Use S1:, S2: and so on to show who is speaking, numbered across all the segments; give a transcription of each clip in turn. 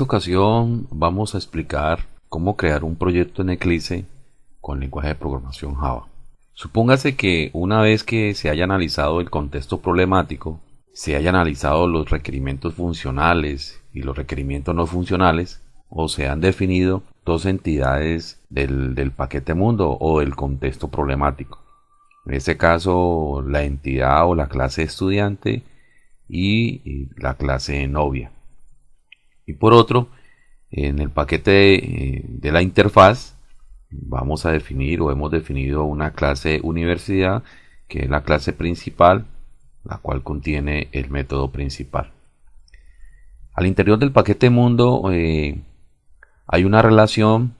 S1: esta ocasión vamos a explicar cómo crear un proyecto en Eclipse con lenguaje de programación Java. Supóngase que una vez que se haya analizado el contexto problemático, se haya analizado los requerimientos funcionales y los requerimientos no funcionales, o se han definido dos entidades del, del paquete mundo o del contexto problemático. En este caso, la entidad o la clase estudiante y la clase novia. Y por otro, en el paquete eh, de, la interfaz vamos a definir o hemos definido una clase universidad que es la clase principal, la cual contiene el método principal. Al interior del paquete mundo eh, hay una relación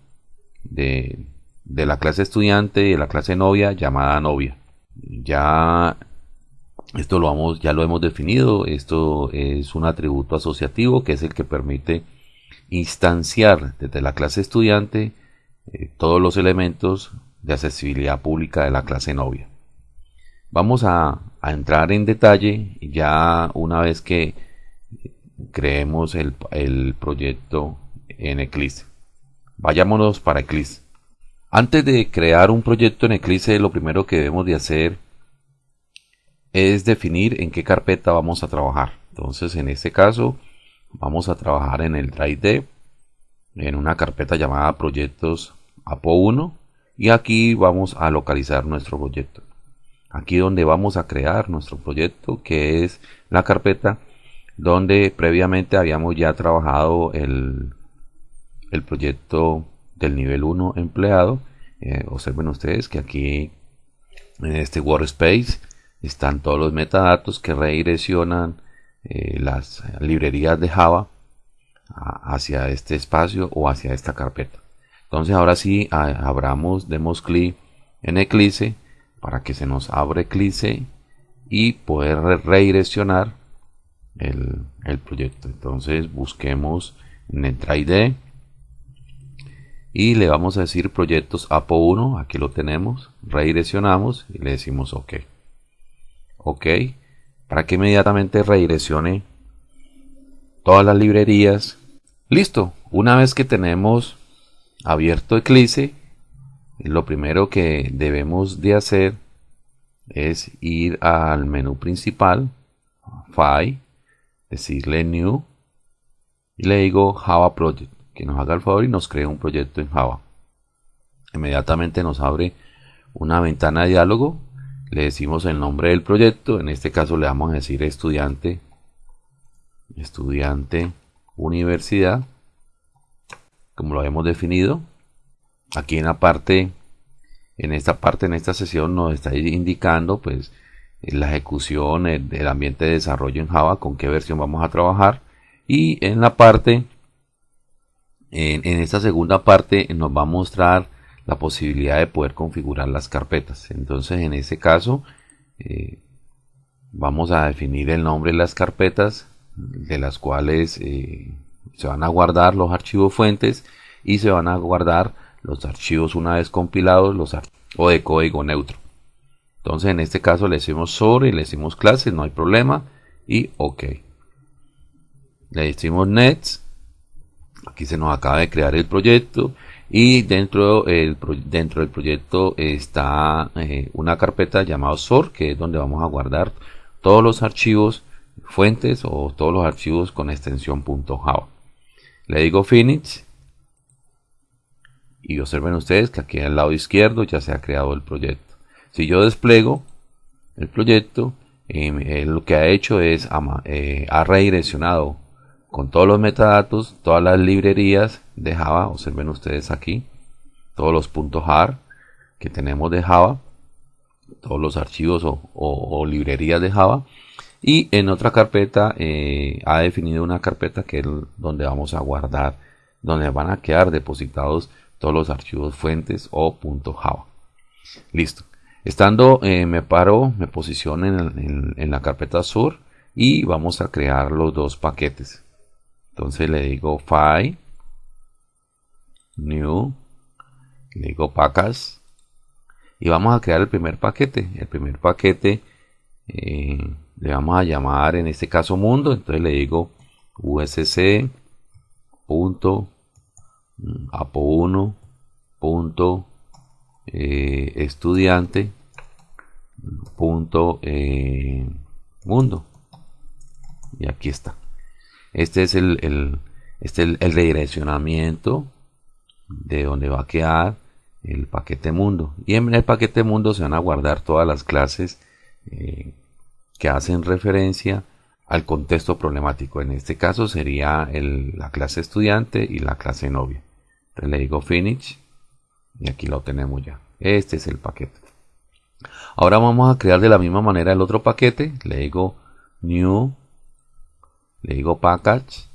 S1: de, de, la clase estudiante y de la clase novia llamada novia. Ya esto lo vamos, ya lo hemos definido. Esto es un atributo asociativo que es el que permite instanciar desde la clase estudiante eh, todos los elementos de accesibilidad pública de la clase novia. Vamos a, entrar en detalle ya una vez que creemos el, el proyecto en Eclipse. Vayámonos para Eclipse. Antes de crear un proyecto en Eclipse, lo primero que debemos de hacer es definir en qué carpeta vamos a trabajar. Entonces, en este caso, vamos a trabajar en el Drive D, en una carpeta llamada Proyectos APO1, y aquí vamos a localizar nuestro proyecto. Aquí donde vamos a crear nuestro proyecto, que es la carpeta donde previamente habíamos ya trabajado el, el proyecto del nivel 1 empleado. Eh, observen ustedes que aquí en este workspace están todos los metadatos que redireccionan eh, las librerías de Java hacia este espacio o hacia esta carpeta. Entonces ahora sí abramos, demos clic en Eclipse para que se nos abra Eclipse y poder redireccionar el, el proyecto. Entonces busquemos en el D y le vamos a decir proyectos APO1, aquí lo tenemos, redireccionamos y le decimos OK ok. Para que inmediatamente redireccione todas las librerías. Listo. Una vez que tenemos abierto Eclipse lo primero que debemos de hacer es ir al menú principal File decirle New y le digo Java Project que nos haga el favor y nos cree un proyecto en Java. Inmediatamente nos abre una ventana de diálogo le decimos el nombre del proyecto, en este caso le vamos a decir estudiante, estudiante, universidad, como lo hemos definido. Aquí en la parte, en esta parte, en esta sesión nos está indicando pues la ejecución del ambiente de desarrollo en Java, con qué versión vamos a trabajar. Y en la parte, en, en esta segunda parte nos va a mostrar la posibilidad de poder configurar las carpetas. Entonces en este caso eh, vamos a definir el nombre de las carpetas de las cuales eh, se van a guardar los archivos fuentes y se van a guardar los archivos una vez compilados los o de código neutro. Entonces en este caso le decimos sobre, le decimos clases, no hay problema y ok. Le decimos next. Aquí se nos acaba de crear el proyecto y dentro, el, dentro del proyecto está eh, una carpeta llamada SOR que es donde vamos a guardar todos los archivos fuentes o todos los archivos con extensión .java. Le digo finish y observen ustedes que aquí al lado izquierdo ya se ha creado el proyecto. Si yo despliego el proyecto eh, lo que ha hecho es eh, ha redireccionado con todos los metadatos, todas las librerías de Java, observen ustedes aquí, todos los puntos .jar que tenemos de Java, todos los archivos o, librerías de Java, y en otra carpeta eh, ha definido una carpeta que es donde vamos a guardar, donde van a quedar depositados todos los archivos fuentes o .java. Listo. Estando, eh, me paro, me posiciono en la carpeta sur y vamos a crear los dos paquetes. Entonces le digo File, New, le digo Pacas y vamos a crear el primer paquete. El primer paquete eh, le vamos a llamar en este caso mundo. Entonces le digo USC punto mm, apo1 punto eh, estudiante punto eh, mundo y aquí está este es el, el este el, redireccionamiento de donde va a quedar el paquete mundo. Y en el paquete mundo se van a guardar todas las clases eh, que hacen referencia al contexto problemático. En este caso sería la clase estudiante y la clase novia. Entonces le digo finish y aquí lo tenemos ya. Este es el paquete. Ahora vamos a crear de la misma manera el otro paquete. Le digo new le digo package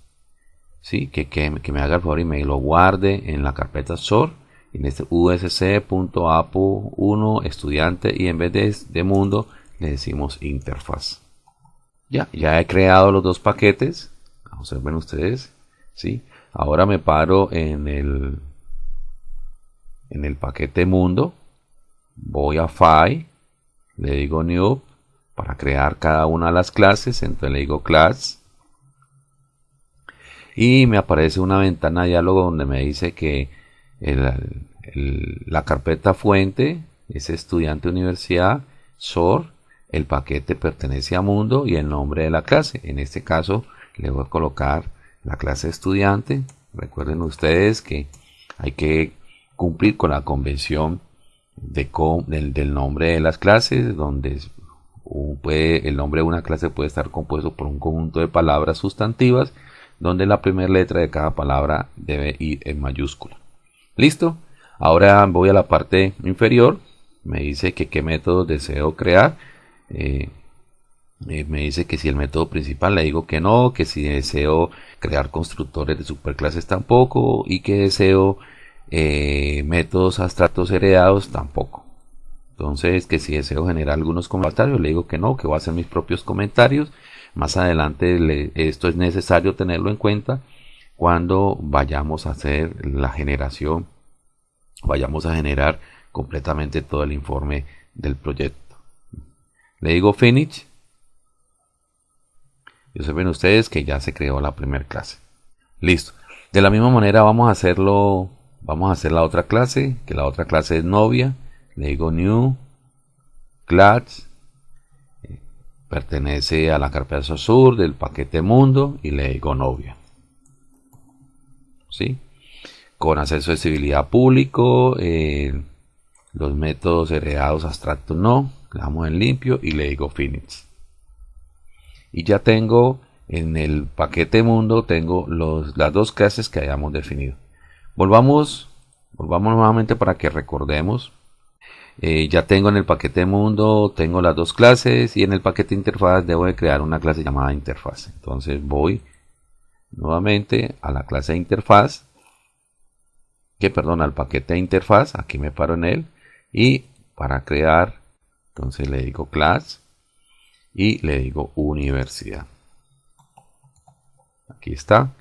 S1: ¿sí? que, que, me haga el favor y me lo guarde en la carpeta source en este usc.apo1 estudiante y en vez de, de mundo le decimos interfaz ya, ya he creado los dos paquetes observen ustedes ¿sí? ahora me paro en el en el paquete mundo voy a file le digo new para crear cada una de las clases entonces le digo class y me aparece una ventana de diálogo donde me dice que la carpeta fuente es estudiante universidad SOR el paquete pertenece a mundo y el nombre de la clase. En este caso le voy a colocar la clase estudiante. Recuerden ustedes que hay que cumplir con la convención de del, nombre de las clases, donde puede, el nombre de una clase puede estar compuesto por un conjunto de palabras sustantivas, donde la primera letra de cada palabra debe ir en mayúscula. ¿Listo? Ahora voy a la parte inferior. Me dice que qué método deseo crear. Eh, eh, me dice que si el método principal le digo que no, que si deseo crear constructores de superclases tampoco y que deseo eh, métodos abstractos heredados tampoco. Entonces, que si deseo generar algunos comentarios, le digo que no, que voy a hacer mis propios comentarios. Más adelante esto es necesario tenerlo en cuenta cuando vayamos a hacer la generación, vayamos a generar completamente todo el informe del proyecto. Le digo finish. Y observen ustedes que ya se creó la primera clase. Listo. De la misma manera vamos a hacerlo Vamos a hacer la otra clase, que la otra clase es novia. Le digo new class. Pertenece a la carpeta sur del paquete mundo y le digo novia. ¿Sí? Con acceso a accesibilidad público. Eh, los métodos heredados abstractos no. Damos en limpio y le digo finish. Y ya tengo en el paquete mundo tengo los, las dos clases que hayamos definido. Volvamos, volvamos nuevamente para que recordemos. Eh, ya tengo en el paquete mundo, tengo las dos clases y en el paquete interfaz debo de crear una clase llamada interfaz. Entonces voy nuevamente a la clase interfaz, que perdón, al paquete interfaz, aquí me paro en él y para crear, entonces le digo class y le digo universidad. Aquí está.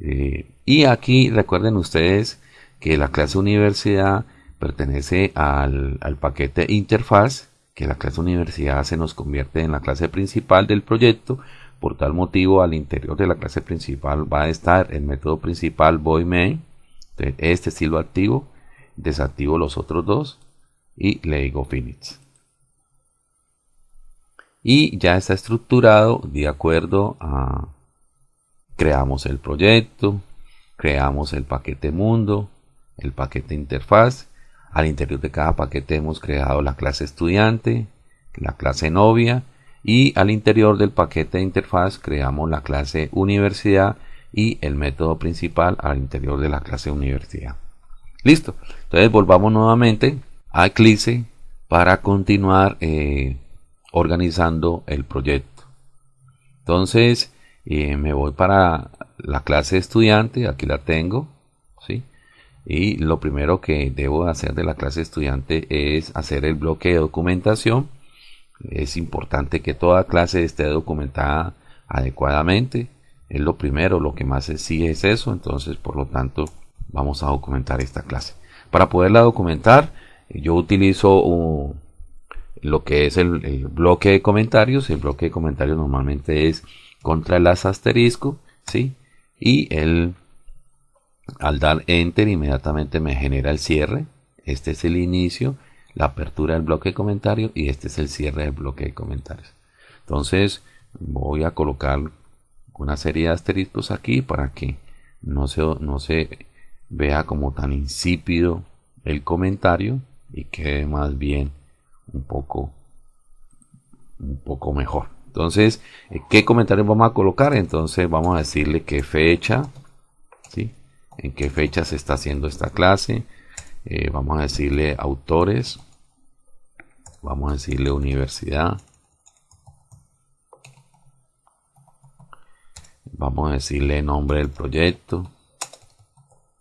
S1: Eh, y aquí recuerden ustedes que la clase universidad pertenece al, paquete interfaz, que la clase universidad se nos convierte en la clase principal del proyecto. Por tal motivo, al interior de la clase principal va a estar el método principal void main, este estilo activo, desactivo los otros dos y le digo finish. Y ya está estructurado de acuerdo a creamos el proyecto, creamos el paquete mundo, el paquete interfaz. Al interior de cada paquete hemos creado la clase estudiante, la clase novia y al interior del paquete interfaz creamos la clase universidad y el método principal al interior de la clase universidad. Listo. Entonces volvamos nuevamente a Eclipse para continuar eh, organizando el proyecto. Entonces eh, me voy para la clase estudiante, aquí la tengo. Y lo primero que debo hacer de la clase estudiante es hacer el bloque de documentación. Es importante que toda clase esté documentada adecuadamente. Es lo primero, lo que más exige es eso. Entonces, por lo tanto, vamos a documentar esta clase. Para poderla documentar, yo utilizo lo que es el, bloque de comentarios. El bloque de comentarios normalmente es contra el as asterisco, ¿sí? y el Al dar enter inmediatamente me genera el cierre. Este es el inicio, la apertura del bloque de comentarios y este es el cierre del bloque de comentarios. Entonces voy a colocar una serie de asteriscos aquí para que no se, no se vea como tan insípido el comentario y quede más bien un poco un poco mejor entonces qué comentarios vamos a colocar entonces vamos a decirle qué fecha. En qué fecha se está haciendo esta clase. Eh, vamos a decirle autores. Vamos a decirle universidad. Vamos a decirle nombre del proyecto.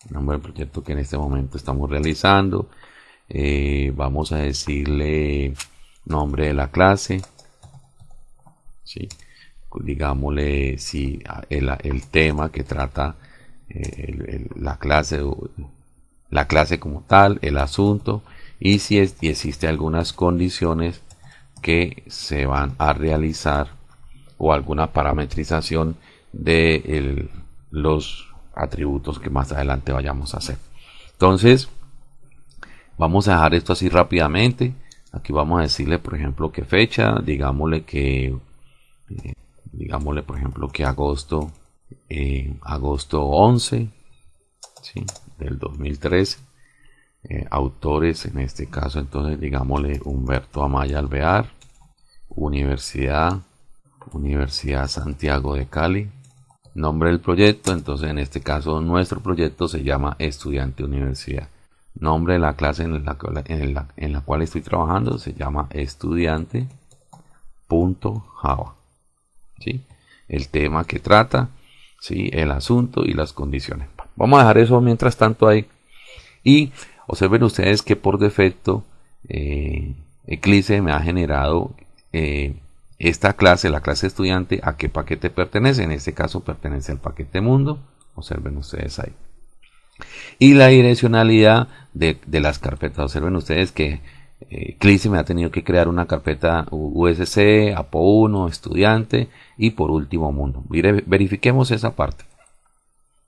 S1: Nombre del proyecto que en este momento estamos realizando. Eh, vamos a decirle nombre de la clase. ¿sí? digámosle si el, tema que trata la clase la clase como tal el asunto y si, es, existe algunas condiciones que se van a realizar o alguna parametrización de los atributos que más adelante vayamos a hacer. Entonces, vamos a dejar esto así rápidamente. Aquí vamos a decirle, por ejemplo, qué fecha. Digámosle que, eh, digámosle, por ejemplo, que agosto, eh, agosto 11 del 2013. Eh, autores, en este caso, entonces, digámosle Humberto Amaya Alvear, Universidad, Universidad Santiago de Cali, Nombre del proyecto, entonces en este caso nuestro proyecto se llama Estudiante Universidad. Nombre de la clase en la, en la, cual estoy trabajando se llama estudiante.java. ¿sí? El tema que trata, ¿sí? el asunto y las condiciones. Vamos a dejar eso mientras tanto ahí. Y observen ustedes que por defecto eh, Eclipse me ha generado eh, esta clase, la clase estudiante, a qué paquete pertenece. En este caso pertenece al paquete mundo. Observen ustedes ahí. Y la direccionalidad de, las carpetas. Observen ustedes que eh, me ha tenido que crear una carpeta USC, APO1, estudiante y por último mundo. Verifiquemos esa parte.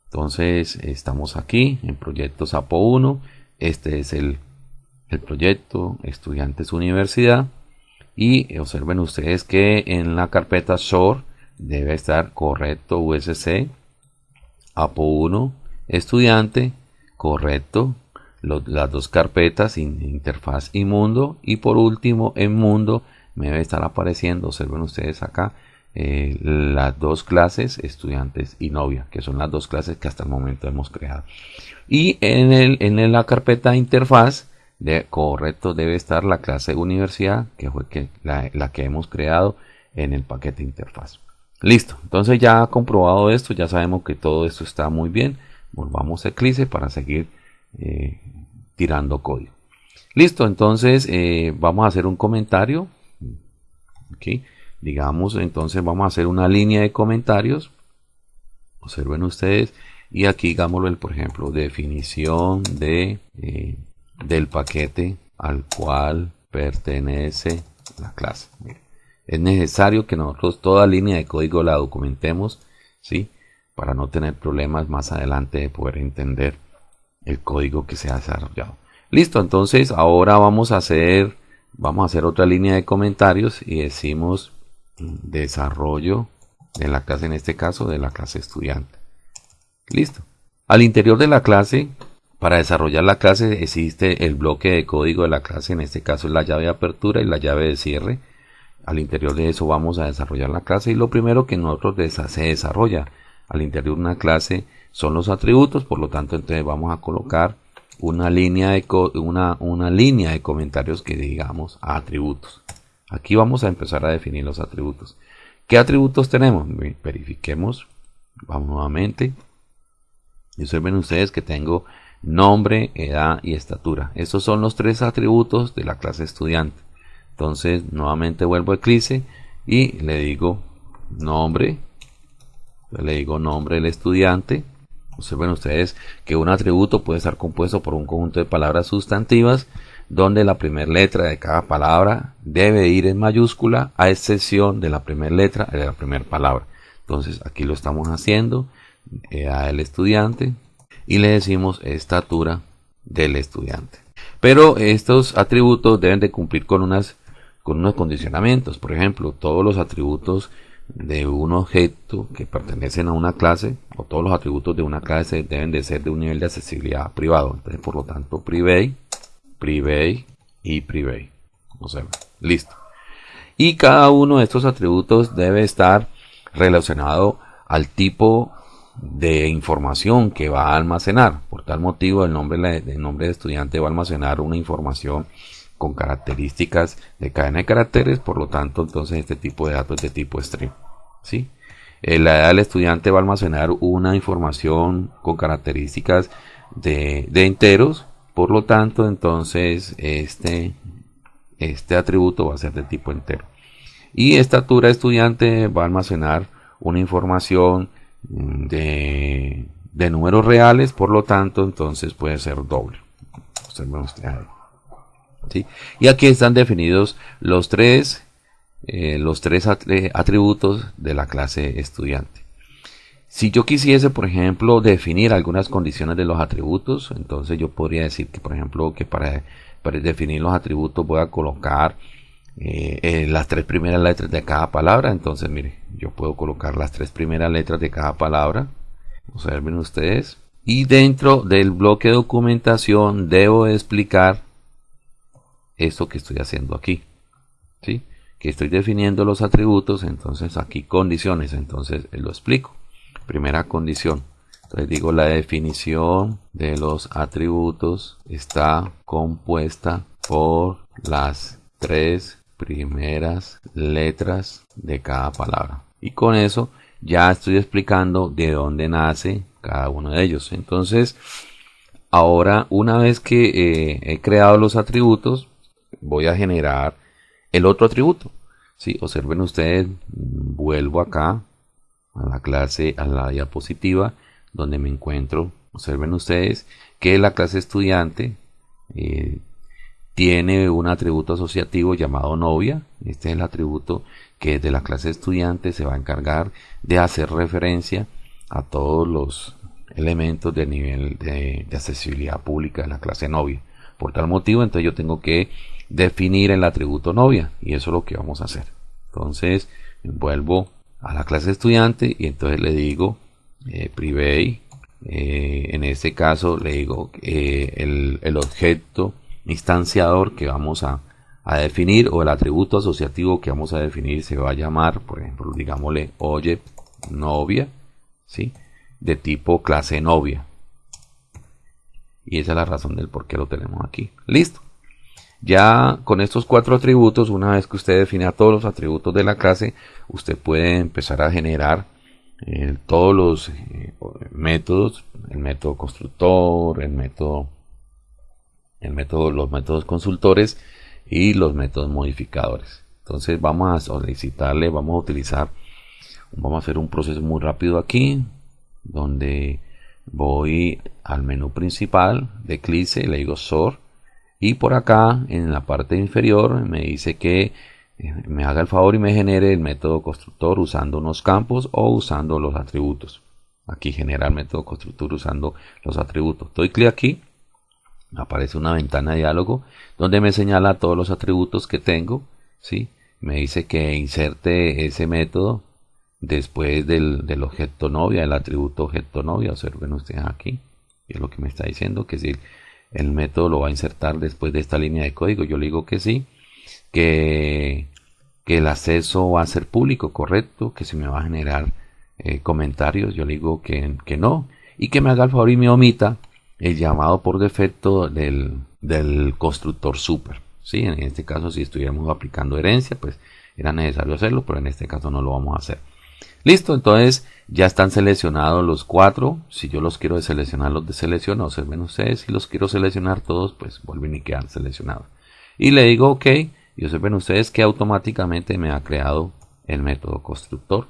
S1: Entonces estamos aquí en proyectos APO1. Este es el, el proyecto Estudiantes Universidad y observen ustedes que en la carpeta short debe estar correcto USC APO1 estudiante correcto las dos carpetas interfaz y mundo y por último en mundo me debe estar apareciendo observen ustedes acá eh, las dos clases estudiantes y novia que son las dos clases que hasta el momento hemos creado y en, el, en la carpeta interfaz de, correcto debe estar la clase universidad, que fue que, la, que hemos creado en el paquete interfaz. Listo, entonces ya comprobado esto, ya sabemos que todo esto está muy bien. Volvamos a Eclipse para seguir eh, tirando código. Listo, entonces eh, vamos a hacer un comentario. Digamos, entonces vamos a hacer una línea de comentarios. Observen ustedes. Y aquí, digámoslo, por ejemplo, definición de eh, del paquete al cual pertenece la clase. Es necesario que nosotros toda línea de código la documentemos, ¿sí? Para no tener problemas más adelante de poder entender el código que se ha desarrollado. Listo, entonces ahora vamos a hacer, vamos a hacer otra línea de comentarios y decimos desarrollo de la clase, en este caso de la clase estudiante. Listo. Al interior de la clase para desarrollar la clase existe el bloque de código de la clase, en este caso es la llave de apertura y la llave de cierre. Al interior de eso vamos a desarrollar la clase y lo primero que nosotros se desarrolla al interior de una clase son los atributos, por lo tanto entonces vamos a colocar una línea de, una, una línea de comentarios que digamos atributos. Aquí vamos a empezar a definir los atributos. ¿Qué atributos tenemos? Verifiquemos. Vamos nuevamente. Y observen ustedes que tengo nombre, edad y estatura. Estos son los tres atributos de la clase estudiante. Entonces, nuevamente vuelvo a Eclipse y le digo nombre. Le digo nombre del estudiante. Observen ustedes que un atributo puede estar compuesto por un conjunto de palabras sustantivas donde la primera letra de cada palabra debe ir en mayúscula a excepción de la primera letra de la primera palabra. Entonces aquí lo estamos haciendo. Edad del estudiante, y le decimos estatura del estudiante. Pero estos atributos deben de cumplir con unas con unos condicionamientos. Por ejemplo, todos los atributos de un objeto que pertenecen a una clase o todos los atributos de una clase deben de ser de un nivel de accesibilidad privado. Entonces, por lo tanto, private, private y private. Listo. Y cada uno de estos atributos debe estar relacionado al tipo de información que va a almacenar. Por tal motivo, el nombre, el nombre de estudiante va a almacenar una información con características de cadena de caracteres, por lo tanto, entonces este tipo de datos es de tipo string. ¿sí? Eh, la edad del estudiante va a almacenar una información con características de, de enteros, por lo tanto, entonces este, este atributo va a ser de tipo entero. Y estatura estudiante va a almacenar una información de, de números reales, por lo tanto, entonces puede ser doble. Y aquí están definidos los tres, eh, los tres eh, atributos de la clase estudiante. Si yo quisiese, por ejemplo, definir algunas condiciones de los atributos, entonces yo podría decir que, por ejemplo, que para, definir los atributos voy a colocar eh, las tres primeras letras de cada palabra. Entonces, mire, yo puedo colocar las tres primeras letras de cada palabra. Observen ustedes. Y dentro del bloque de documentación debo explicar esto que estoy haciendo aquí. ¿sí? Que estoy definiendo los atributos, entonces aquí condiciones, entonces lo explico. Primera condición. Entonces digo la definición de los atributos está compuesta por las tres primeras letras de cada palabra. Y con eso ya estoy explicando de dónde nace cada uno de ellos. Entonces, ahora una vez que eh, he creado los atributos, voy a generar el otro atributo. ¿sí? Observen ustedes, vuelvo acá a la clase, a la diapositiva donde me encuentro. Observen ustedes que la clase estudiante eh, tiene un atributo asociativo llamado novia. Este es el atributo que de la clase estudiante se va a encargar de hacer referencia a todos los elementos de nivel de, de accesibilidad pública de la clase novia. Por tal motivo, entonces yo tengo que definir el atributo novia y eso es lo que vamos a hacer. Entonces vuelvo a la clase estudiante y entonces le digo eh, private eh, en este caso le digo eh, el, el, objeto instanciador que vamos a, a, definir o el atributo asociativo que vamos a definir se va a llamar por ejemplo digámosle oye novia ¿sí? de tipo clase novia. Y esa es la razón del por qué lo tenemos aquí. Listo ya con estos cuatro atributos, una vez que usted define todos los atributos de la clase, usted puede empezar a generar eh, todos los eh, métodos, el método constructor, el método, el método, los métodos consultores y los métodos modificadores. Entonces vamos a solicitarle, vamos a utilizar, vamos a hacer un proceso muy rápido aquí, donde voy al menú principal de Eclipse, le digo sort y por acá en la parte inferior me dice que eh, me haga el favor y me genere el método constructor usando unos campos o usando los atributos. Aquí genera el método constructor usando los atributos. Doy clic aquí aparece una ventana de diálogo donde me señala todos los atributos que tengo ¿sí? me dice que inserte ese método después del, del objeto novia el atributo objeto novia. Observen ustedes aquí es lo que me está diciendo que si el método lo va a insertar después de esta línea de código. Yo le digo que sí, que, que el acceso va a ser público, correcto, que se me va a generar eh, comentarios. Yo le digo que, que, no, y que me haga el favor y me omita el llamado por defecto del, del constructor super. ¿sí? En este caso, si estuviéramos aplicando herencia, pues era necesario hacerlo, pero en este caso no lo vamos a hacer. Listo, entonces ya están seleccionados los cuatro. Si yo los quiero deseleccionar, los deselecciono. Observen ustedes. Si los quiero seleccionar todos, pues vuelven y quedan seleccionados. Y le digo OK. Y observen ustedes que automáticamente me ha creado el método constructor,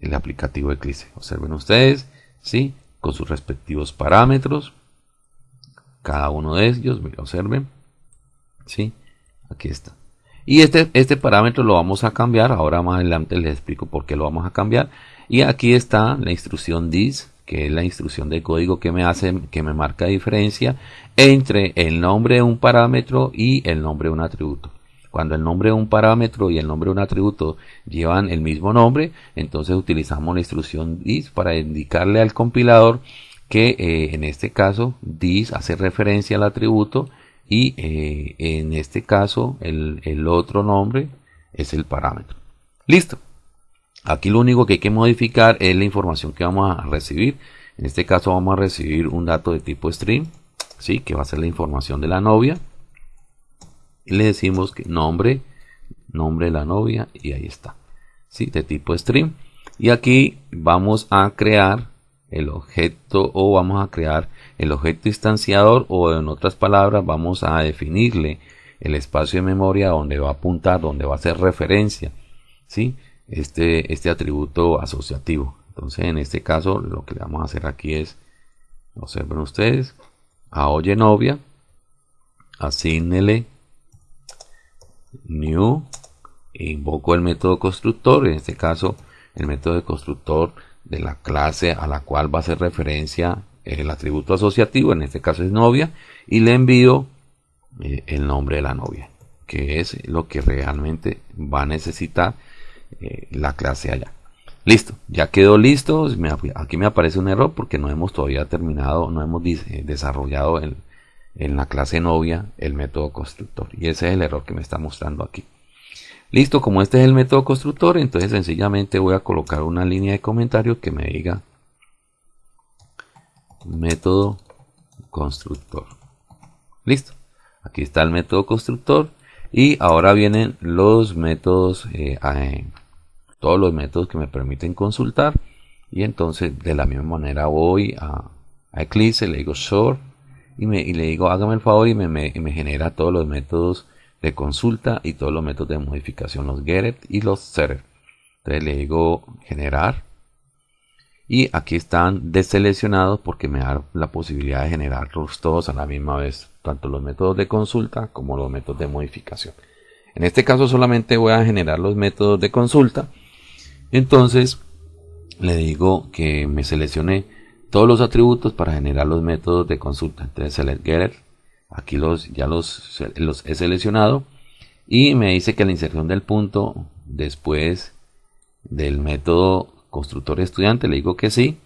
S1: el aplicativo Eclipse. Observen ustedes, ¿sí? Con sus respectivos parámetros. Cada uno de ellos, observen. ¿Sí? Aquí está. Y este, este parámetro lo vamos a cambiar. Ahora más adelante les explico por qué lo vamos a cambiar. Y aquí está la instrucción this que es la instrucción de código que me hace, que me marca diferencia entre el nombre de un parámetro y el nombre de un atributo. Cuando el nombre de un parámetro y el nombre de un atributo llevan el mismo nombre, entonces utilizamos la instrucción this para indicarle al compilador que eh, en este caso this hace referencia al atributo y eh, en este caso el, el otro nombre es el parámetro. Listo. Aquí lo único que hay que modificar es la información que vamos a recibir. En este caso vamos a recibir un dato de tipo string, ¿sí? que va a ser la información de la novia. Y le decimos que nombre, nombre de la novia y ahí está. ¿sí? De tipo string. Y aquí vamos a crear el objeto o vamos a crear el objeto instanciador o en otras palabras vamos a definirle el espacio de memoria donde va a apuntar, donde va a hacer referencia. ¿sí? este, este atributo asociativo. Entonces, en este caso, lo que le vamos a hacer aquí es, observen ustedes, a oye novia, asignele new, e invoco el método constructor, en este caso, el método de constructor de la clase a la cual va a hacer referencia el atributo asociativo, en este caso es novia, y le envío eh, el nombre de la novia, que es lo que realmente va a necesitar eh, la clase allá. Listo, ya quedó listo. aquí me aparece un error porque no hemos todavía terminado, no hemos eh, desarrollado en la clase novia el método constructor. Y ese es el error que me está mostrando aquí. Listo, como este es el método constructor, entonces sencillamente voy a colocar una línea de comentario que me diga método constructor. Listo, aquí está el método constructor y ahora vienen los métodos eh, todos los métodos que me permiten consultar y entonces de la misma manera voy a, Eclipse, le digo short y, me, le digo hágame el favor y me, genera todos los métodos de consulta y todos los métodos de modificación, los get y los setter. Entonces le digo generar y aquí están deseleccionados porque me da la posibilidad de generarlos todos a la misma vez, tanto los métodos de consulta como los métodos de modificación. En este caso solamente voy a generar los métodos de consulta entonces le digo que me seleccione todos los atributos para generar los métodos de consulta. Entonces select getter, aquí los, ya los, los he seleccionado y me dice que la inserción del punto después del método constructor estudiante, le digo que sí.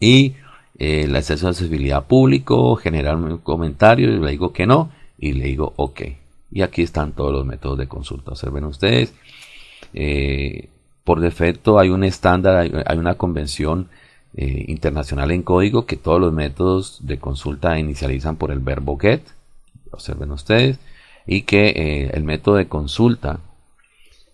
S1: Y eh, el acceso accesibilidad público, generar un comentario, le digo que no y le digo ok. Y aquí están todos los métodos de consulta. Observen ustedes. Eh, por defecto hay un estándar, hay, una convención eh, internacional en código que todos los métodos de consulta inicializan por el verbo get, observen ustedes, y que eh, el método de consulta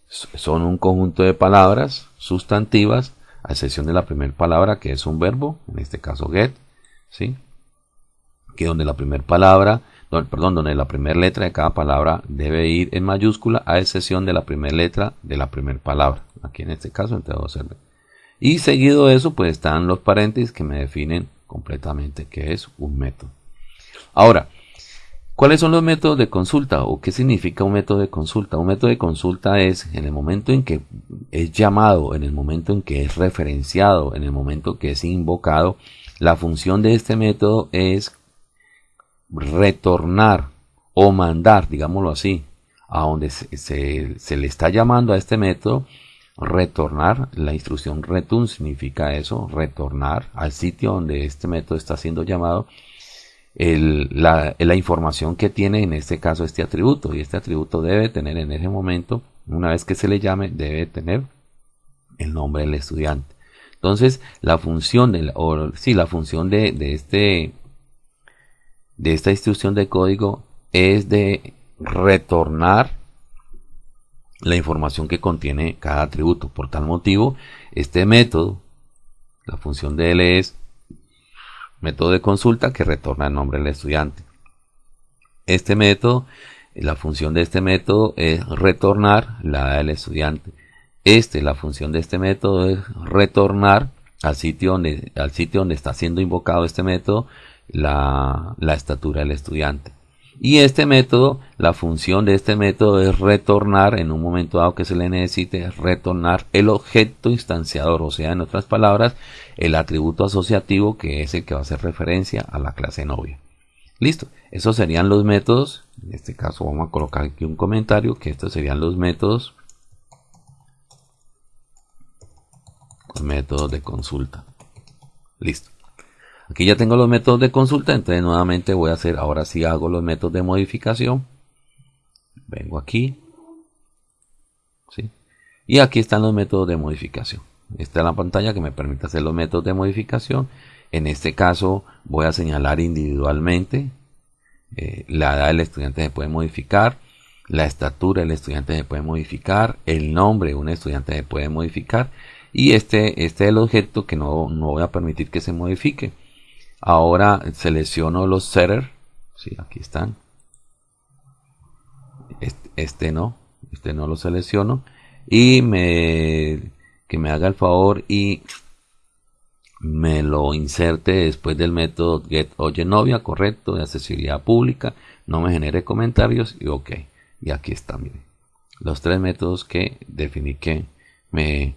S1: son un conjunto de palabras sustantivas, a excepción de la primera palabra que es un verbo, en este caso get, ¿sí? que donde la primera palabra perdón, donde la primera letra de cada palabra debe ir en mayúscula a excepción de la primera letra de la primera palabra. Aquí en este caso, entonces observen. Y seguido de eso, pues están los paréntesis que me definen completamente qué es un método. Ahora, ¿cuáles son los métodos de consulta o qué significa un método de consulta? Un método de consulta es en el momento en que es llamado, en el momento en que es referenciado, en el momento que es invocado, la función de este método es retornar o mandar, digámoslo así, a donde se, le está llamando a este método, retornar, la instrucción return significa eso, retornar al sitio donde este método está siendo llamado, la, información que tiene en este caso este atributo y este atributo debe tener en ese momento una vez que se le llame debe tener el nombre del estudiante entonces la función de o, sí, la función de, de este de esta instrucción de código es de retornar la información que contiene cada atributo. Por tal motivo, este método, la función de L es método de consulta que retorna el nombre del estudiante. Este método, la función de este método es retornar la edad del estudiante. Este, la función de este método es retornar al sitio donde, al sitio donde está siendo invocado este método la, estatura del estudiante. Y este método, la función de este método es retornar, en un momento dado que se le necesite, retornar el objeto instanciador, o sea, en otras palabras, el atributo asociativo que es el que va a hacer referencia a la clase novia. Listo, esos serían los métodos. En este caso vamos a colocar aquí un comentario que estos serían los métodos. métodos de consulta. Listo. Aquí ya tengo los métodos de consulta, entonces nuevamente voy a hacer, ahora sí hago los métodos de modificación. Vengo aquí. ¿sí? Y aquí están los métodos de modificación. Esta es la pantalla que me permite hacer los métodos de modificación. En este caso voy a señalar individualmente. Eh, la edad del estudiante se puede modificar. La estatura del estudiante se puede modificar. El nombre de un estudiante se puede modificar. Y este, este es el objeto que no, no voy a permitir que se modifique. Ahora selecciono los setters. Sí, aquí están. Este, este, no. Este no lo selecciono. Y me, que me haga el favor y me lo inserte después del método get oye novia, correcto, de accesibilidad pública. No me genere comentarios y ok. Y aquí está, miren. Los tres métodos que definí que me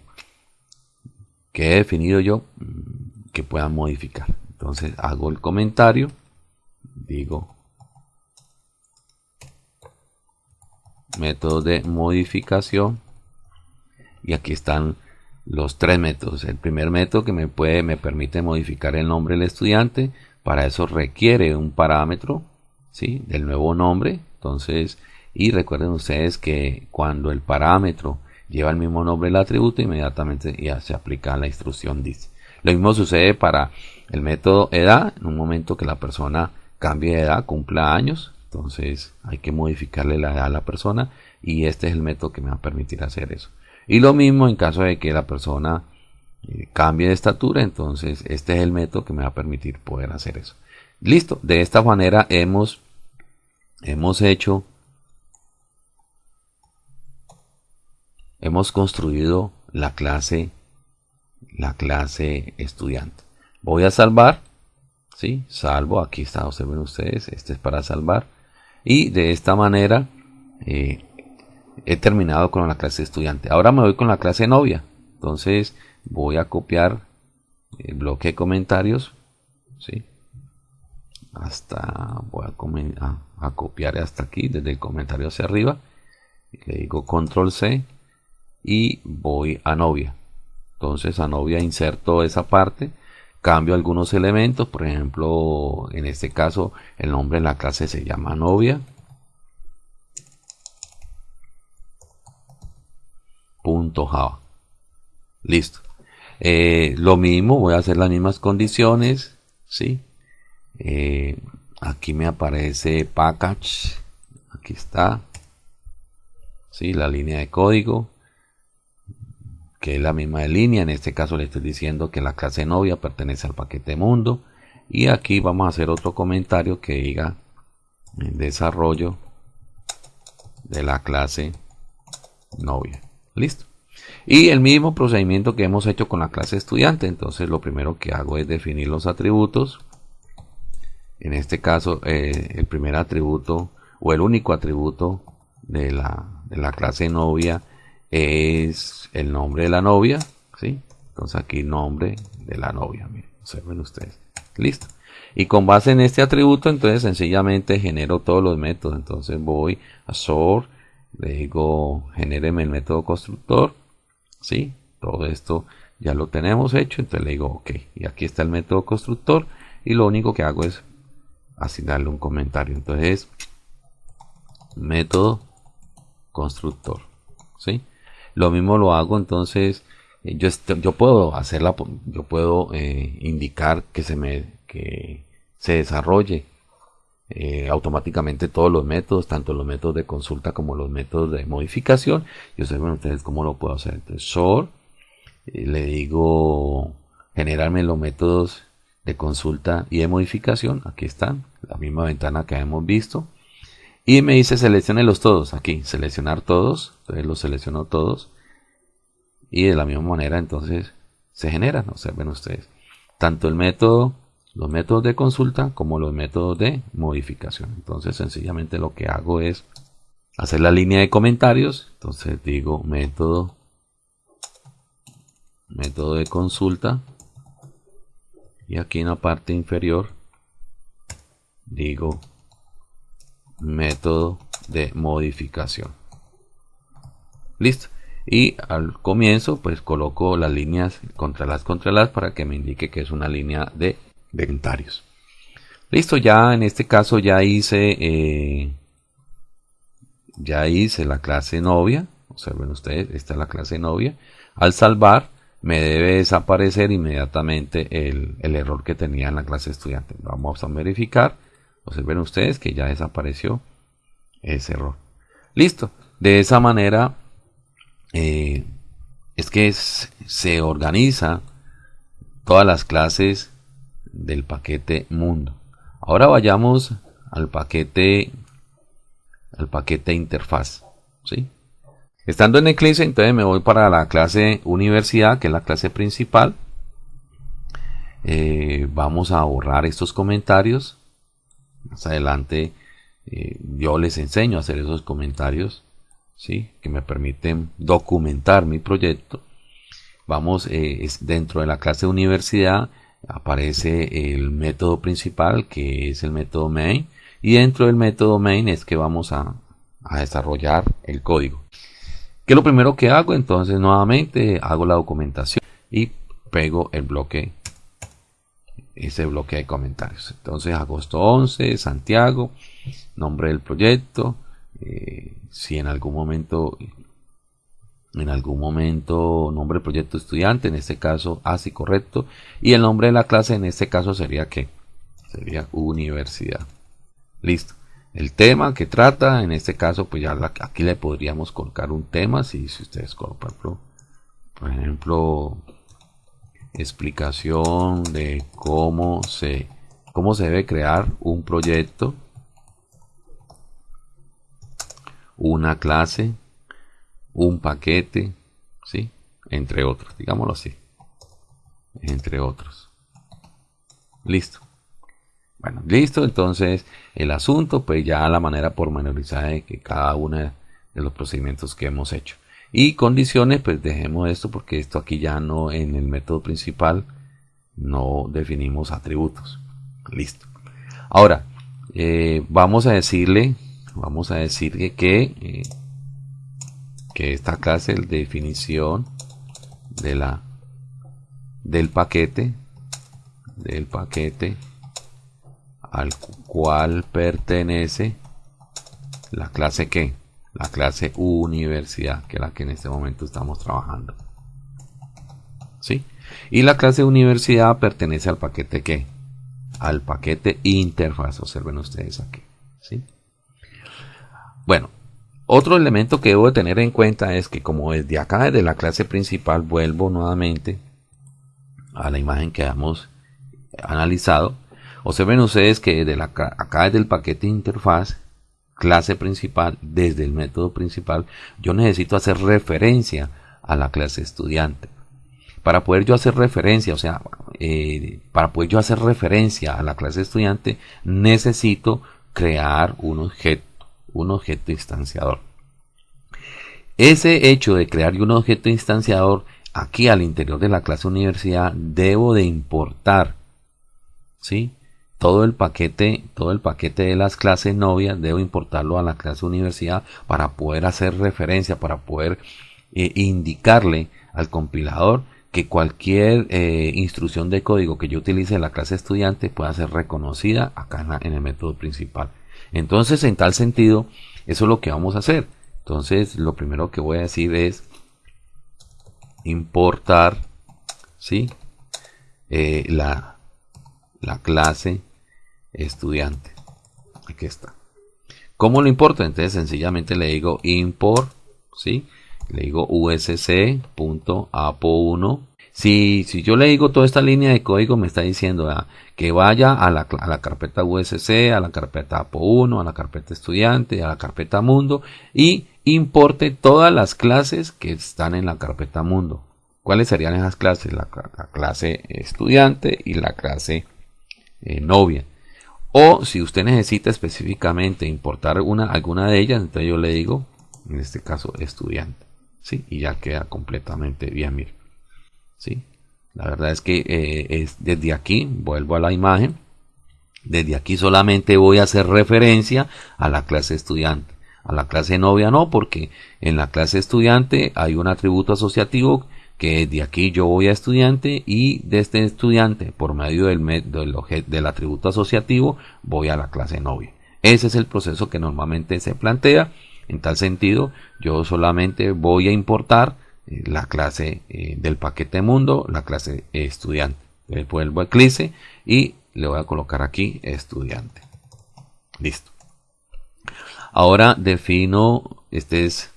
S1: que he definido yo mm, que puedan modificar. Entonces hago el comentario, digo método de modificación y aquí están los tres métodos. El primer método que me puede me permite modificar el nombre del estudiante, para eso requiere un parámetro, ¿sí? del nuevo nombre. Entonces, y recuerden ustedes que cuando el parámetro lleva el mismo nombre del atributo, inmediatamente ya se aplica la instrucción dice. Lo mismo sucede para el método edad, en un momento que la persona cambie de edad, cumpla años, entonces hay que modificarle la edad a la persona y este es el método que me va a permitir hacer eso. Y lo mismo en caso de que la persona eh, cambie de estatura, entonces este es el método que me va a permitir poder hacer eso. Listo, de esta manera hemos, hemos hecho, hemos construido la clase la clase estudiante. Voy a salvar, ¿sí? Salvo, aquí está, observen ustedes, este es para salvar. Y de esta manera eh, he terminado con la clase estudiante. Ahora me voy con la clase novia. Entonces voy a copiar el bloque de comentarios, ¿sí? Hasta, voy a, a copiar hasta aquí, desde el comentario hacia arriba. Le digo control C y voy a novia. Entonces a novia inserto esa parte, cambio algunos elementos, por ejemplo, en este caso el nombre de la clase se llama novia. Punto Java. Listo. Eh, lo mismo, voy a hacer las mismas condiciones. ¿sí? Eh, aquí me aparece package. Aquí está. ¿sí? La línea de código que es la misma línea. En este caso le estoy diciendo que la clase novia pertenece al paquete mundo. Y aquí vamos a hacer otro comentario que diga el desarrollo de la clase novia. Listo. Y el mismo procedimiento que hemos hecho con la clase estudiante. Entonces lo primero que hago es definir los atributos. En este caso eh, el primer atributo o el único atributo de la, de la clase novia es el nombre de la novia, ¿sí? Entonces aquí nombre de la novia, miren, observen ustedes. Listo. Y con base en este atributo, entonces sencillamente genero todos los métodos. Entonces voy a sort, le digo genéreme el método constructor, ¿sí? Todo esto ya lo tenemos hecho, entonces le digo ok. Y aquí está el método constructor y lo único que hago es asignarle un comentario. Entonces, método constructor, ¿sí? Lo mismo lo hago entonces, eh, yo, yo puedo hacerla, yo puedo eh, indicar que se me, que se desarrolle eh, automáticamente todos los métodos, tanto los métodos de consulta como los métodos de modificación. Yo sé, bueno, ustedes cómo lo puedo hacer. Entonces, sort, le digo generarme los métodos de consulta y de modificación. Aquí están, la misma ventana que hemos visto. Y me dice los todos. Aquí, seleccionar todos. Entonces los selecciono todos. Y de la misma manera entonces se generan. Observen ustedes. Tanto el método los métodos de consulta como los métodos de modificación. Entonces sencillamente lo que hago es hacer la línea de comentarios. Entonces digo método, método de consulta. Y aquí en la parte inferior digo método de modificación. Listo. Y al comienzo pues coloco las líneas contra las contra las para que me indique que es una línea de comentarios. Listo, ya en este caso ya hice eh, ya hice la clase novia. Observen ustedes, esta es la clase novia. Al salvar me debe desaparecer inmediatamente el, el error que tenía en la clase estudiante. Vamos a verificar. Observen ustedes que ya desapareció ese error. Listo. De esa manera eh, es que se organiza todas las clases del paquete mundo. Ahora vayamos al paquete al paquete interfaz. Estando en Eclipse, entonces me voy para la clase universidad, que es la clase principal. Eh, vamos a borrar estos comentarios. Más adelante eh, yo les enseño a hacer esos comentarios ¿sí? que me permiten documentar mi proyecto. Vamos, eh, dentro de la clase universidad aparece el método principal que es el método main y dentro del método main es que vamos a, a desarrollar el código. ¿Qué es lo primero que hago? Entonces nuevamente hago la documentación y pego el bloque ese bloque de comentarios. Entonces, agosto 11, Santiago, nombre del proyecto. Eh, si en algún momento, en algún momento, nombre del proyecto estudiante, en este caso, así correcto. Y el nombre de la clase, en este caso, sería que sería universidad. Listo. El tema que trata, en este caso, pues ya aquí le podríamos colocar un tema. Si, si ustedes, por ejemplo, por ejemplo explicación de cómo se, cómo se debe crear un proyecto, una clase, un paquete, ¿sí? Entre otros, digámoslo así. Entre otros. Listo. Bueno, listo. Entonces, el asunto, pues ya la manera pormenorizada de que cada uno de los procedimientos que hemos hecho y condiciones pues dejemos esto porque esto aquí ya no en el método principal no definimos atributos listo ahora eh, vamos a decirle vamos a decirle que eh, que esta clase de definición de la del paquete del paquete al cual pertenece la clase que la clase universidad, que es la que en este momento estamos trabajando. ¿Sí? Y la clase universidad pertenece al paquete que? Al paquete interfaz, observen ustedes aquí. ¿Sí? Bueno, otro elemento que debo de tener en cuenta es que como desde acá, desde la clase principal, vuelvo nuevamente a la imagen que hemos analizado. Observen ustedes que desde la, acá desde el paquete interfaz clase principal, desde el método principal, yo necesito hacer referencia a la clase estudiante. Para poder yo hacer referencia, o sea, eh, para poder yo hacer referencia a la clase estudiante, necesito crear un objeto, un objeto instanciador. Ese hecho de crear un objeto instanciador aquí al interior de la clase universidad debo de importar, ¿sí? todo el paquete, todo el paquete de las clases novias debo importarlo a la clase universidad para poder hacer referencia, para poder eh, indicarle al compilador que cualquier eh, instrucción de código que yo utilice en la clase estudiante pueda ser reconocida acá en, el método principal. Entonces, en tal sentido, eso es lo que vamos a hacer. Entonces, lo primero que voy a decir es importar, ¿sí? Eh, la, la clase estudiante. Aquí está. ¿Cómo lo importa? Entonces sencillamente le digo import, ¿sí? Le digo usc.apo1. Si, yo le digo toda esta línea de código, me está diciendo que vaya a la, a la, carpeta usc, a la carpeta apo1, a la carpeta estudiante, a la carpeta mundo y importe todas las clases que están en la carpeta mundo. ¿Cuáles serían esas clases? La, la clase estudiante y la clase eh, novia. O si usted necesita específicamente importar una, alguna de ellas, entonces yo le digo, en este caso, estudiante. ¿sí? Y ya queda completamente bien, mire. ¿Sí? La verdad es que eh, es desde aquí, vuelvo a la imagen, desde aquí solamente voy a hacer referencia a la clase estudiante. A la clase novia no, porque en la clase estudiante hay un atributo asociativo que de aquí yo voy a estudiante y de este estudiante por medio del, del, del atributo asociativo voy a la clase novia. Ese es el proceso que normalmente se plantea. En tal sentido, yo solamente voy a importar eh, la clase eh, del paquete mundo, la clase estudiante. Le vuelvo a Eclipse y le voy a colocar aquí estudiante. Listo. Ahora defino, este es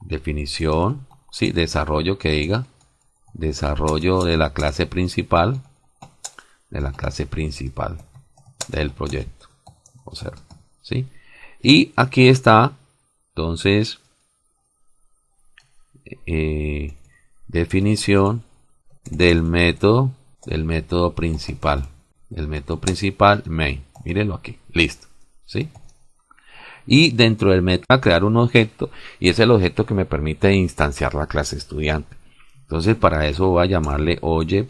S1: definición, sí, desarrollo que diga, desarrollo de la clase principal, de la clase principal del proyecto. Observa, sí. Y aquí está, entonces, eh, definición del método, del método principal, del método principal main. Mírenlo aquí, listo, ¿sí? y dentro del método crear un objeto y es el objeto que me permite instanciar la clase estudiante. Entonces para eso voy a llamarle oye,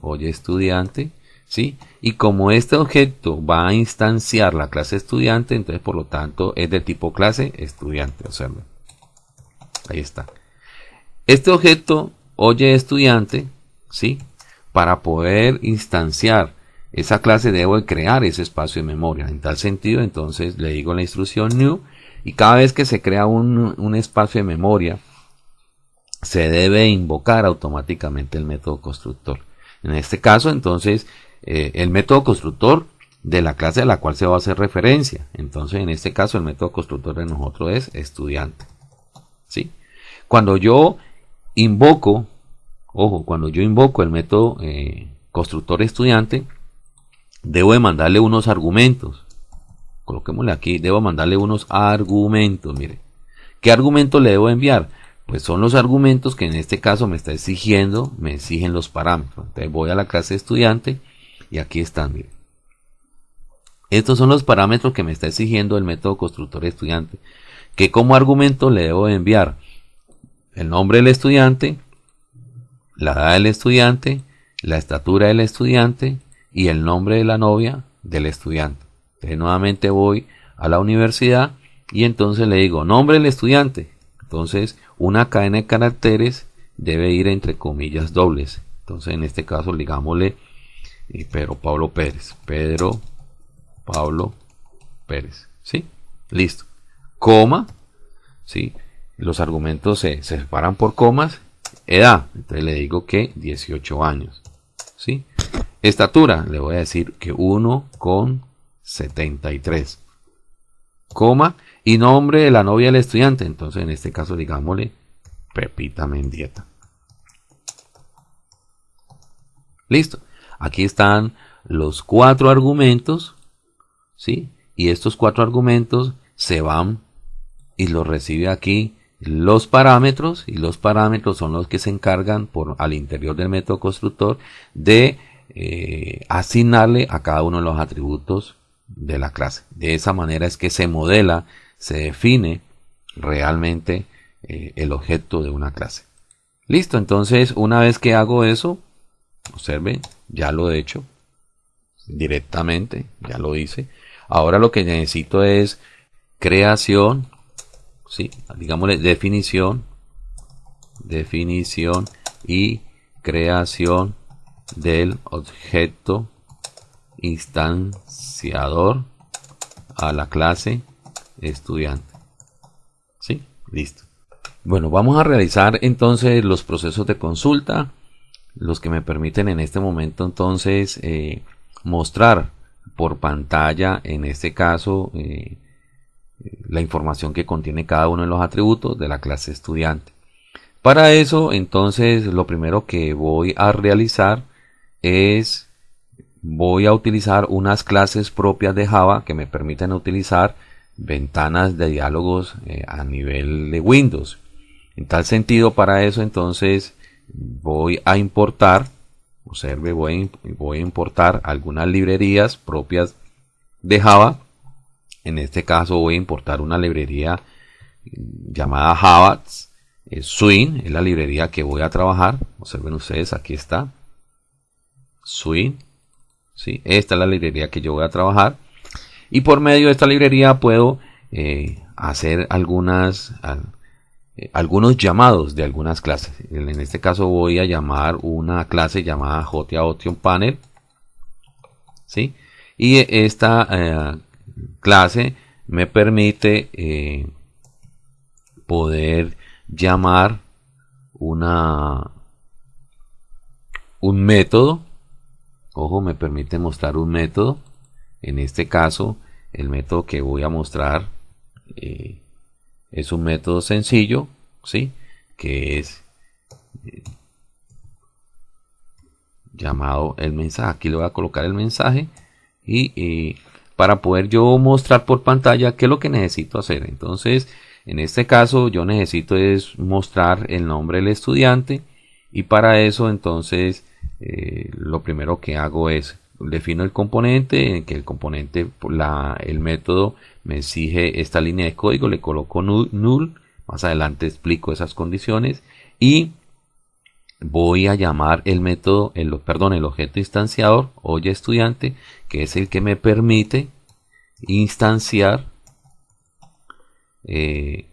S1: oye estudiante, ¿sí? Y como este objeto va a instanciar la clase estudiante, entonces por lo tanto es de tipo clase estudiante, observen. Ahí está. Este objeto oye estudiante, ¿sí? Para poder instanciar esa clase debo crear ese espacio de memoria. En tal sentido, entonces le digo la instrucción new y cada vez que se crea un, espacio de memoria, se debe invocar automáticamente el método constructor. En este caso, entonces, eh, el método constructor de la clase a la cual se va a hacer referencia. Entonces, en este caso, el método constructor de nosotros es estudiante. ¿Sí? Cuando yo invoco, ojo, cuando yo invoco el método eh, constructor estudiante, debo de mandarle unos argumentos. Coloquémosle aquí, debo mandarle unos argumentos, mire. ¿Qué argumentos le debo enviar? Pues son los argumentos que en este caso me está exigiendo, me exigen los parámetros. Entonces voy a la clase estudiante y aquí están, mire. Estos son los parámetros que me está exigiendo el método constructor estudiante. Que como argumento le debo enviar el nombre del estudiante, la edad del estudiante, la estatura del estudiante, y el nombre de la novia del estudiante. Entonces nuevamente voy a la universidad y entonces le digo nombre del estudiante. Entonces una cadena de caracteres debe ir entre comillas dobles. Entonces en este caso digámosle eh, Pedro Pablo Pérez. Pedro Pablo Pérez. ¿Sí? Listo. Coma. ¿Sí? Los argumentos se, se separan por comas. Edad. Entonces le digo que 18 años. ¿Sí? Estatura, le voy a decir que 1,73. Coma y nombre de la novia del estudiante. Entonces, en este caso, digámosle Pepita Mendieta. Listo. Aquí están los cuatro argumentos. ¿Sí? Y estos cuatro argumentos se van y los recibe aquí los parámetros y los parámetros son los que se encargan por al interior del método constructor de eh, asignarle a cada uno de los atributos de la clase. De esa manera es que se modela, se define realmente eh, el objeto de una clase. Listo, entonces una vez que hago eso, observe, ya lo he hecho directamente, ya lo hice. Ahora lo que necesito es creación, sí, digámosle definición, definición y creación del objeto instanciador a la clase estudiante. ¿Sí? Listo. Bueno, vamos a realizar entonces los procesos de consulta, los que me permiten en este momento entonces eh, mostrar por pantalla, en este caso, eh, la información que contiene cada uno de los atributos de la clase estudiante. Para eso, entonces, lo primero que voy a realizar es voy a utilizar unas clases propias de Java que me permiten utilizar ventanas de diálogos eh, a nivel de Windows. En tal sentido, para eso entonces voy a importar, Observe, voy, voy a importar algunas librerías propias de Java. En este caso voy a importar una librería llamada Java Swing, es la librería que voy a trabajar. Observen ustedes, aquí está. Swing. ¿sí? Esta es la librería que yo voy a trabajar. Y por medio de esta librería puedo eh, hacer algunas, eh, algunos llamados de algunas clases. En este caso voy a llamar una clase llamada JTA Option Panel. ¿sí? Y esta eh, clase me permite eh, poder llamar una un método. Ojo, me permite mostrar un método. En este caso, el método que voy a mostrar es un método sencillo, ¿sí? Que es eh, llamado el mensaje. Aquí le voy a colocar el mensaje y para poder yo mostrar por pantalla qué es lo que necesito hacer. Entonces, en este caso yo necesito es mostrar el nombre del estudiante y para eso entonces eh, lo primero que hago es defino el componente en que el componente la, el método me exige esta línea de código, le coloco null, más adelante explico esas condiciones y voy a llamar el método, el, perdón, el objeto instanciador, oye estudiante, que es el que me permite instanciar eh,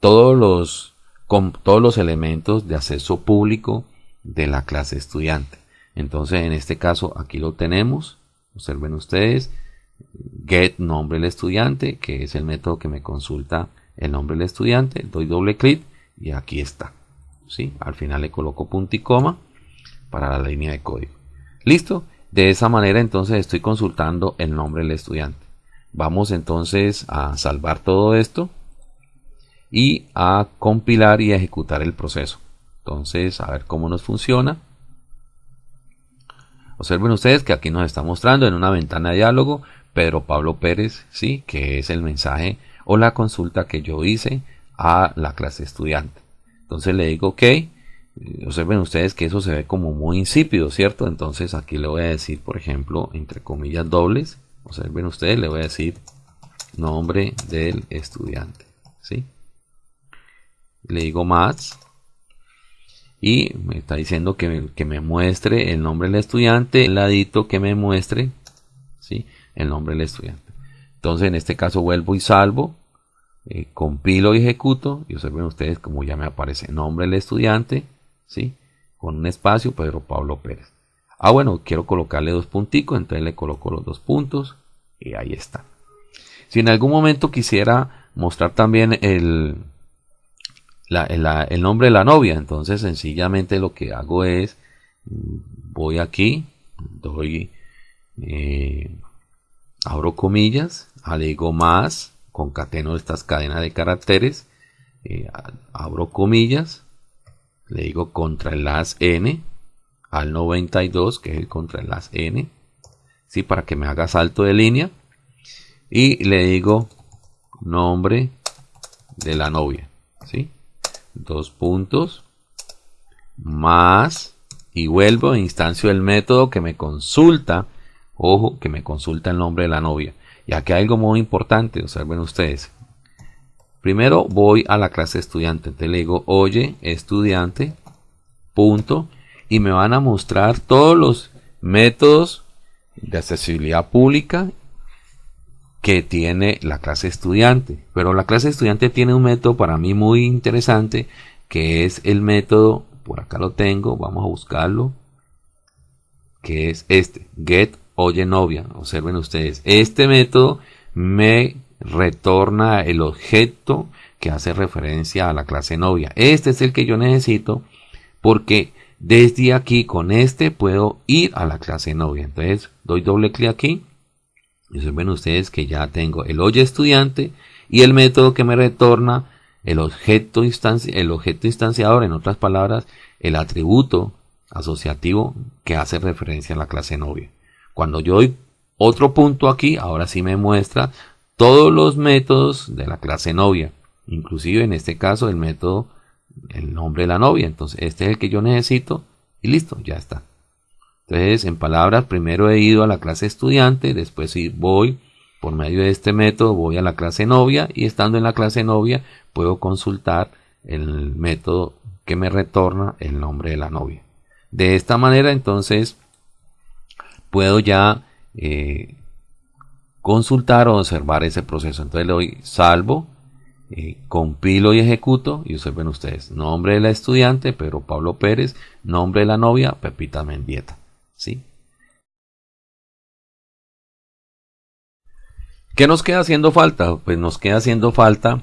S1: todos, los, con, todos los elementos de acceso público de la clase estudiante. Entonces, en este caso, aquí lo tenemos. Observen ustedes get nombre del estudiante, que es el método que me consulta el nombre del estudiante, doy doble clic y aquí está. ¿Sí? Al final le coloco punto y coma para la línea de código. ¿Listo? De esa manera entonces estoy consultando el nombre del estudiante. Vamos entonces a salvar todo esto y a compilar y ejecutar el proceso. Entonces, a ver cómo nos funciona. Observen ustedes que aquí nos está mostrando en una ventana de diálogo Pedro Pablo Pérez, sí, que es el mensaje o la consulta que yo hice a la clase estudiante. Entonces le digo ok. Observen ustedes que eso se ve como muy insípido, ¿cierto? Entonces aquí le voy a decir, por ejemplo, entre comillas dobles. Observen ustedes, le voy a decir nombre del estudiante, ¿sí? Le digo más y me está diciendo que me, que me muestre el nombre del estudiante, el ladito que me muestre, ¿sí? el nombre del estudiante. Entonces en este caso vuelvo y salvo, eh, compilo y ejecuto y observen ustedes como ya me aparece nombre del estudiante, ¿sí? con un espacio Pedro Pablo Pérez. Ah bueno, quiero colocarle dos punticos, entonces le coloco los dos puntos y ahí está. Si en algún momento quisiera mostrar también el, el nombre de la novia, entonces sencillamente lo que hago es voy aquí, doy eh, abro comillas, alego más, concateno estas cadenas de caracteres, eh, abro comillas, le digo contra las n al 92, que es el contra las n, ¿sí? para que me haga salto de línea, y le digo nombre de la novia, ¿sí? dos puntos, más, y vuelvo instancio del método que me consulta Ojo que me consulta el nombre de la novia. Y aquí hay algo muy importante, observen ustedes. Primero voy a la clase estudiante. Entonces le digo, oye, estudiante, punto. Y me van a mostrar todos los métodos de accesibilidad pública que tiene la clase estudiante. Pero la clase estudiante tiene un método para mí muy interesante, que es el método, por acá lo tengo, vamos a buscarlo, que es este, get oye novia. Observen ustedes, este método me retorna el objeto que hace referencia a la clase novia. Este es el que yo necesito porque desde aquí con este puedo ir a la clase novia. Entonces doy doble clic aquí observen ustedes que ya tengo el oye estudiante y el método que me retorna el objeto, el objeto instanciador, en otras palabras, el atributo asociativo que hace referencia a la clase novia. Cuando yo doy otro punto aquí, ahora sí me muestra todos los métodos de la clase novia. Inclusive en este caso el método, el nombre de la novia. Entonces este es el que yo necesito y listo, ya está. Entonces, en palabras, primero he ido a la clase estudiante, después voy por medio de este método, voy a la clase novia y estando en la clase novia puedo consultar el método que me retorna el nombre de la novia. De esta manera, entonces, puedo ya eh, consultar o observar ese proceso. Entonces le doy salvo, eh, compilo y ejecuto y observen ustedes, nombre de la estudiante, Pedro Pablo Pérez, nombre de la novia, Pepita Mendieta. ¿sí? ¿Qué nos queda haciendo falta? Pues nos queda haciendo falta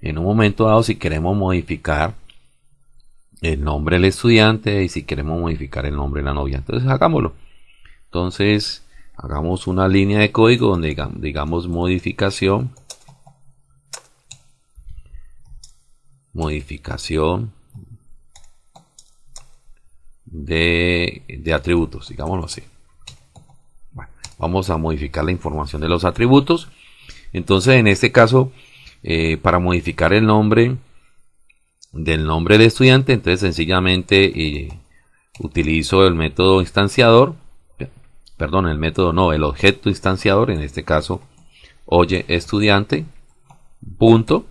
S1: en un momento dado si queremos modificar el nombre del estudiante y si queremos modificar el nombre de la novia. Entonces hagámoslo. Entonces hagamos una línea de código donde digamos modificación modificación de, atributos, digámoslo así. vamos a modificar la información de los atributos. Entonces, en este caso, eh, para modificar el nombre del nombre del estudiante, entonces sencillamente eh, utilizo el método instanciador, perdón, el método no, el objeto instanciador, en este caso, oye estudiante, punto,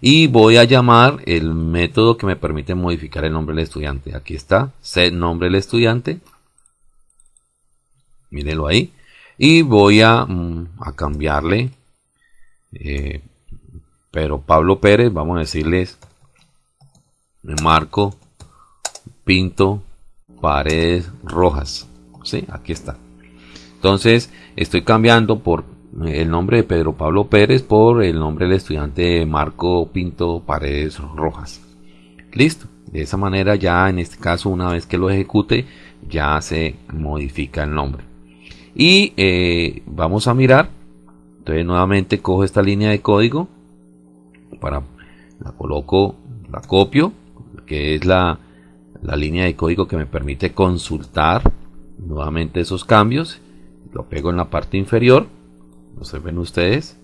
S1: y voy a llamar el método que me permite modificar el nombre del estudiante. Aquí está, set nombre del estudiante. Mírenlo ahí. Y voy a, mm, cambiarle. Eh, pero Pablo Pérez, vamos a decirles Marco Pinto Paredes Rojas. Aquí está. Entonces estoy cambiando por el nombre de Pedro Pablo Pérez por el nombre del estudiante Marco Pinto Paredes Rojas. Listo. De esa manera ya en este caso una vez que lo ejecute ya se modifica el nombre. Y eh, vamos a mirar. Entonces nuevamente cojo esta línea de código para la coloco, la copio, que es la, la línea de código que me permite consultar nuevamente esos cambios. Lo pego en la parte inferior observen ustedes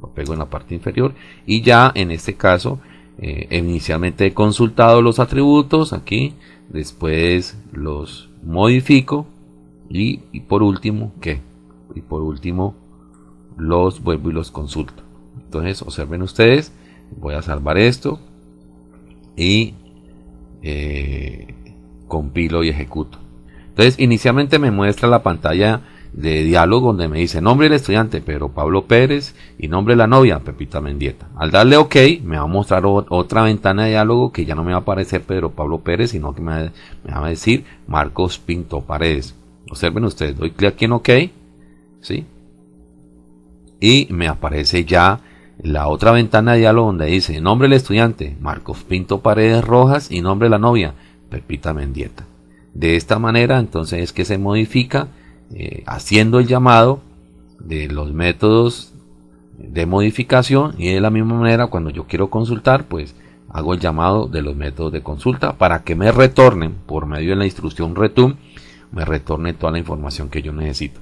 S1: lo pego en la parte inferior y ya en este caso eh, inicialmente he consultado los atributos aquí después los modifico y, por último ¿qué? y por último los vuelvo y los consulto entonces observen ustedes voy a salvar esto y eh, compilo y ejecuto entonces inicialmente me muestra la pantalla de diálogo donde me dice nombre del estudiante Pedro Pablo Pérez y nombre de la novia Pepita Mendieta. Al darle OK me va a mostrar otra ventana de diálogo que ya no me va a aparecer Pedro Pablo Pérez sino que me, va a decir Marcos Pinto Paredes. Observen ustedes, doy clic aquí en OK, ¿sí? Y me aparece ya la otra ventana de diálogo donde dice nombre del estudiante Marcos Pinto Paredes Rojas y nombre de la novia Pepita Mendieta. De esta manera entonces es que se modifica eh, haciendo el llamado de los métodos de modificación y de la misma manera cuando yo quiero consultar pues hago el llamado de los métodos de consulta para que me retornen por medio de la instrucción return me retorne toda la información que yo necesito.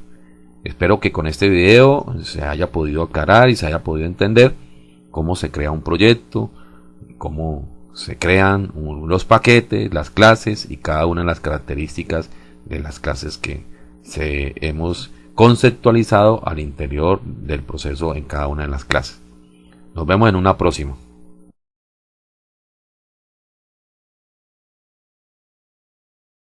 S1: Espero que con este video se haya podido aclarar y se haya podido entender cómo se crea un proyecto cómo se crean los paquetes las clases y cada una de las características de las clases que se hemos conceptualizado al interior del proceso en cada una de las clases. Nos vemos en una próxima.